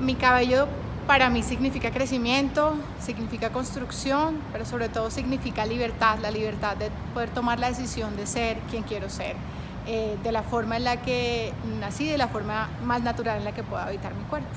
Mi cabello para mí significa crecimiento, significa construcción, pero sobre todo significa libertad, la libertad de poder tomar la decisión de ser quien quiero ser, eh, de la forma en la que nací, de la forma más natural en la que puedo habitar mi cuerpo.